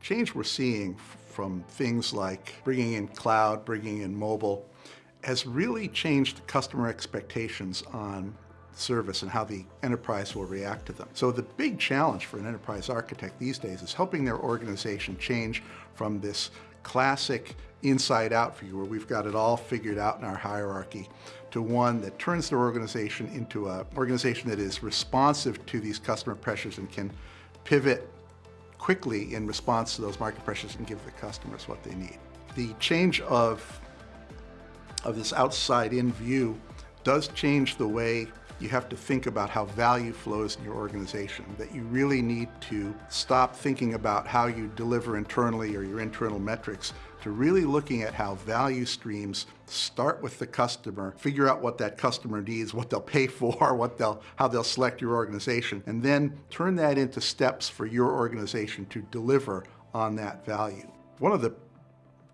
change we're seeing from things like bringing in cloud, bringing in mobile, has really changed customer expectations on service and how the enterprise will react to them. So the big challenge for an enterprise architect these days is helping their organization change from this classic inside out view where we've got it all figured out in our hierarchy to one that turns their organization into an organization that is responsive to these customer pressures and can pivot quickly in response to those market pressures and give the customers what they need. The change of, of this outside-in view does change the way you have to think about how value flows in your organization, that you really need to stop thinking about how you deliver internally or your internal metrics to really looking at how value streams start with the customer, figure out what that customer needs, what they'll pay for, what they'll, how they'll select your organization, and then turn that into steps for your organization to deliver on that value. One of the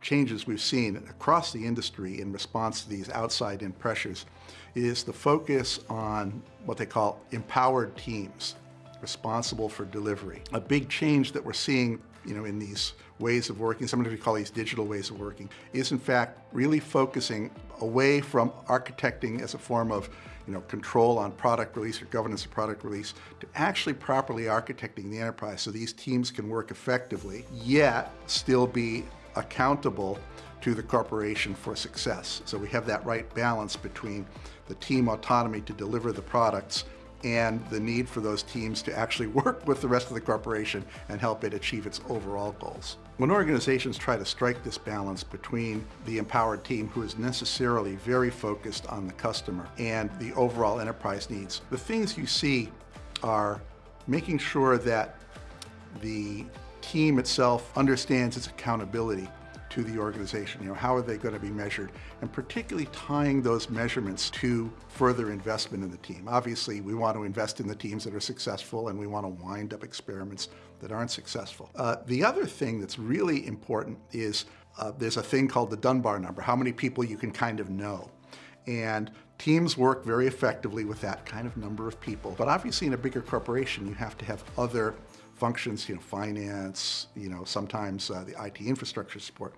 changes we've seen across the industry in response to these outside-in pressures is the focus on what they call empowered teams responsible for delivery. A big change that we're seeing you know, in these ways of working, sometimes we call these digital ways of working, is in fact really focusing away from architecting as a form of you know, control on product release or governance of product release to actually properly architecting the enterprise so these teams can work effectively, yet still be accountable to the corporation for success. So we have that right balance between the team autonomy to deliver the products and the need for those teams to actually work with the rest of the corporation and help it achieve its overall goals. When organizations try to strike this balance between the empowered team who is necessarily very focused on the customer and the overall enterprise needs, the things you see are making sure that the team itself understands its accountability to the organization. You know, how are they going to be measured? And particularly tying those measurements to further investment in the team. Obviously, we want to invest in the teams that are successful and we want to wind up experiments that aren't successful. Uh, the other thing that's really important is uh, there's a thing called the Dunbar number, how many people you can kind of know. And teams work very effectively with that kind of number of people. But obviously in a bigger corporation, you have to have other functions, you know, finance, you know, sometimes uh, the IT infrastructure support.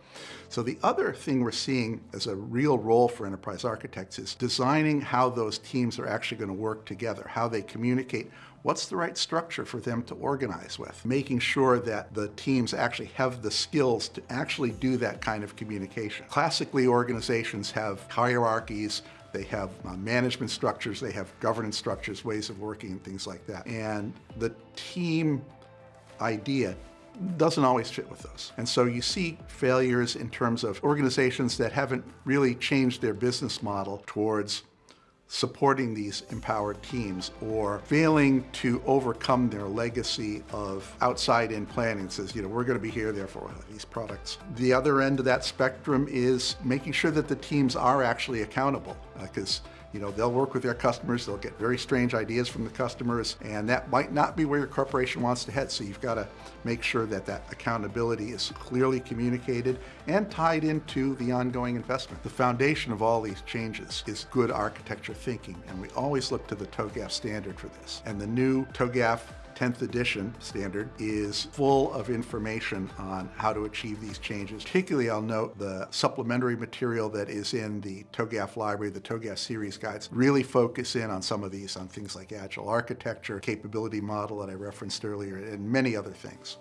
So the other thing we're seeing as a real role for enterprise architects is designing how those teams are actually going to work together, how they communicate, what's the right structure for them to organize with, making sure that the teams actually have the skills to actually do that kind of communication. Classically, organizations have hierarchies, they have uh, management structures, they have governance structures, ways of working and things like that. And the team idea doesn't always fit with those. And so you see failures in terms of organizations that haven't really changed their business model towards supporting these empowered teams or failing to overcome their legacy of outside-in planning. It says, you know, we're going to be here, therefore, these products. The other end of that spectrum is making sure that the teams are actually accountable because uh, you know, they'll work with their customers, they'll get very strange ideas from the customers, and that might not be where your corporation wants to head. So you've got to make sure that that accountability is clearly communicated and tied into the ongoing investment. The foundation of all these changes is good architecture thinking, and we always look to the TOGAF standard for this. And the new TOGAF 10th edition standard is full of information on how to achieve these changes. Particularly, I'll note the supplementary material that is in the TOGAF library, the TOGAF series guides, really focus in on some of these, on things like agile architecture, capability model that I referenced earlier, and many other things.